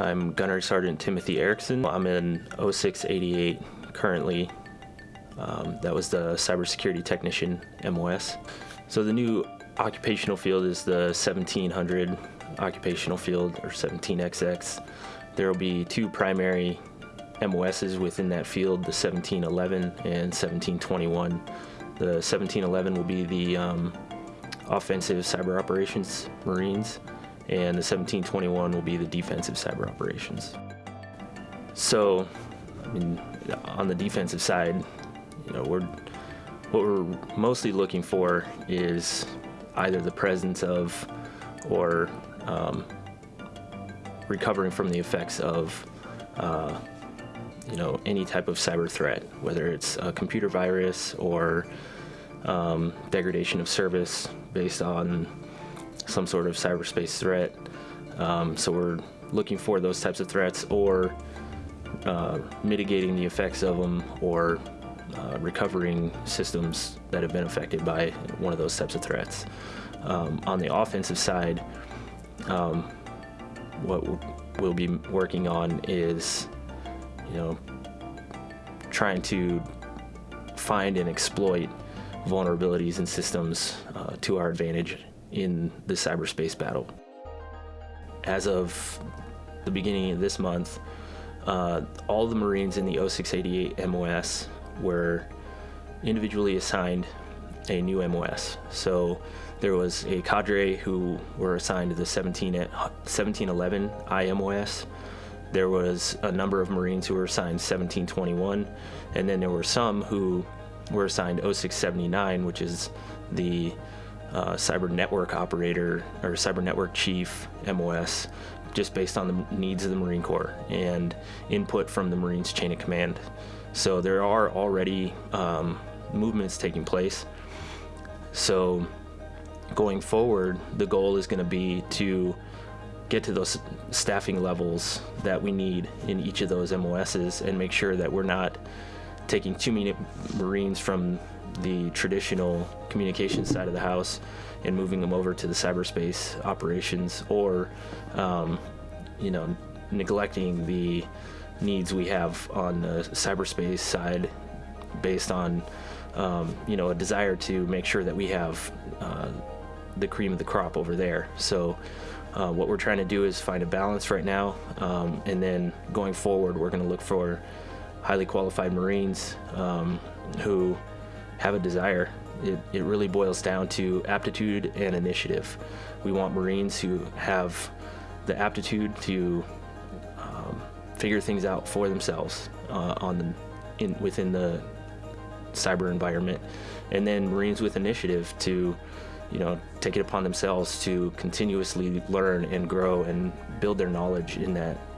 I'm Gunnery Sergeant Timothy Erickson. I'm in 0688 currently. Um, that was the Cybersecurity Technician MOS. So the new occupational field is the 1700 occupational field or 17XX. There will be two primary MOSs within that field, the 1711 and 1721. The 1711 will be the um, offensive cyber operations Marines, and the 1721 will be the defensive cyber operations. So, I mean, on the defensive side, you know, we're what we're mostly looking for is either the presence of or um, recovering from the effects of uh, you know any type of cyber threat, whether it's a computer virus or um, degradation of service based on some sort of cyberspace threat. Um, so we're looking for those types of threats or uh, mitigating the effects of them or uh, recovering systems that have been affected by one of those types of threats. Um, on the offensive side, um, what we'll be working on is, you know, trying to find and exploit vulnerabilities in systems uh, to our advantage in the cyberspace battle. As of the beginning of this month, uh, all the Marines in the 0688 MOS were individually assigned a new MOS. So there was a cadre who were assigned to the 17, 1711 IMOS. There was a number of Marines who were assigned 1721, and then there were some who were assigned 0679, which is the uh, cyber network operator or cyber network chief MOS, just based on the needs of the Marine Corps and input from the Marines chain of command. So there are already um, movements taking place. So going forward, the goal is going to be to get to those staffing levels that we need in each of those MOSs and make sure that we're not taking too many Marines from the traditional communication side of the house and moving them over to the cyberspace operations or, um, you know, neglecting the needs we have on the cyberspace side based on, um, you know, a desire to make sure that we have uh, the cream of the crop over there. So uh, what we're trying to do is find a balance right now, um, and then going forward, we're going to look for highly qualified Marines um, who have a desire. It, it really boils down to aptitude and initiative. We want Marines who have the aptitude to um, figure things out for themselves uh, on the, in, within the cyber environment, and then Marines with initiative to you know, take it upon themselves to continuously learn and grow and build their knowledge in that